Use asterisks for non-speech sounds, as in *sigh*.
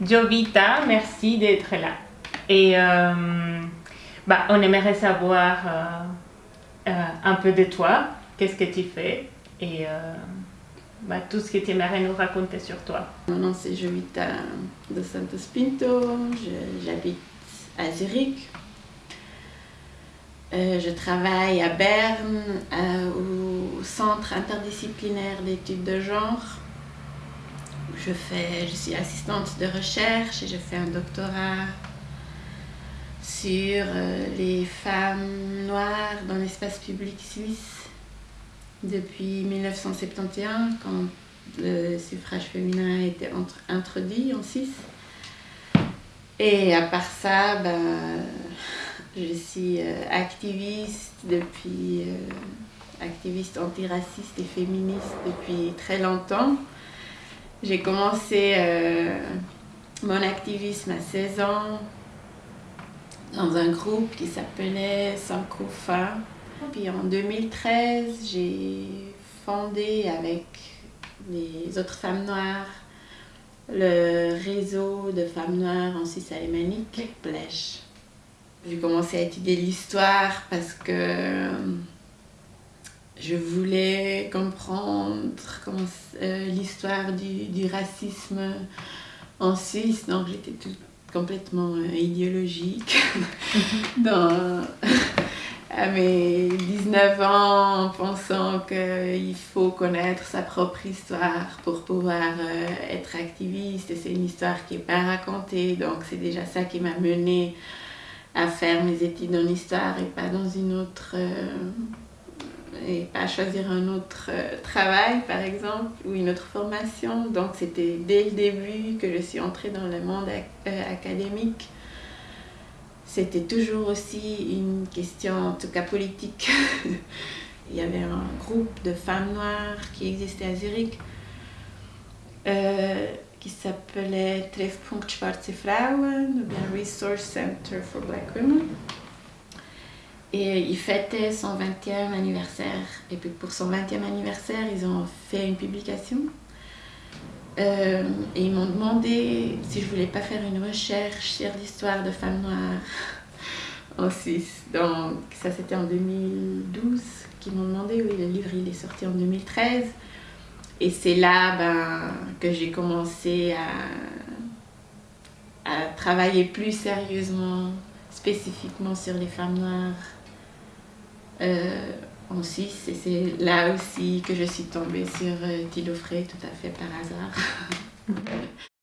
Jovita, merci d'être là. Et euh, bah, on aimerait savoir euh, euh, un peu de toi, qu'est-ce que tu fais? Et bah, tout ce que tu aimerais nous raconter sur toi. Mon nom c'est Jovita de Santos Pinto, j'habite à Zurich. je travaille à Berne au Centre interdisciplinaire d'études de genre je, fais, je suis assistante de recherche et je fais un doctorat sur euh, les femmes noires dans l'espace public suisse depuis 1971 quand le suffrage féminin a été introduit en Suisse. Et à part ça, ben, je suis euh, activiste depuis, euh, activiste antiraciste et féministe depuis très longtemps. J'ai commencé euh, mon activisme à 16 ans dans un groupe qui s'appelait Sankofa. Puis en 2013, j'ai fondé avec les autres femmes noires le réseau de femmes noires en Suisse alémanique, Blèche. J'ai commencé à étudier l'histoire parce que je voulais euh, l'histoire du, racisme en Suisse, donc j'étais complètement euh, idéologique. *laughs* Dans, à mes 19 ans, en pensant qu'il faut connaître sa propre histoire pour pouvoir euh, être activiste, et c'est une histoire qui n'est pas racontée, donc c'est déjà ça qui m'a menée à faire mes études en histoire et pas dans une autre et pas choisir un autre euh, travail par exemple ou une autre formation. Donc c'était dès le début que je suis entrée dans le monde euh, académique. C'était toujours aussi une question en tout cas politique. *laughs* Il y avait un groupe de femmes noires qui existait à Zurich euh, qui s'appelait Treffpunkt Schwarze Frauen, ou bien Resource Center for Black Women. Et il fêtait son 20e anniversaire. Et puis pour son 20e anniversaire, ils ont fait une publication. Euh, et ils m'ont demandé si je voulais pas faire une recherche sur l'histoire de femmes noires *laughs* en Suisse. Donc ça c'était en 2012 qu'ils m'ont demandé. Oui, le livre il est sorti en 2013. Et c'est là ben, que j'ai commencé à, à travailler plus sérieusement, spécifiquement sur les femmes noires euh, en Suisse. Et c'est là aussi que je suis tombée sur euh, Tilo Frey tout à fait par hasard. *laughs*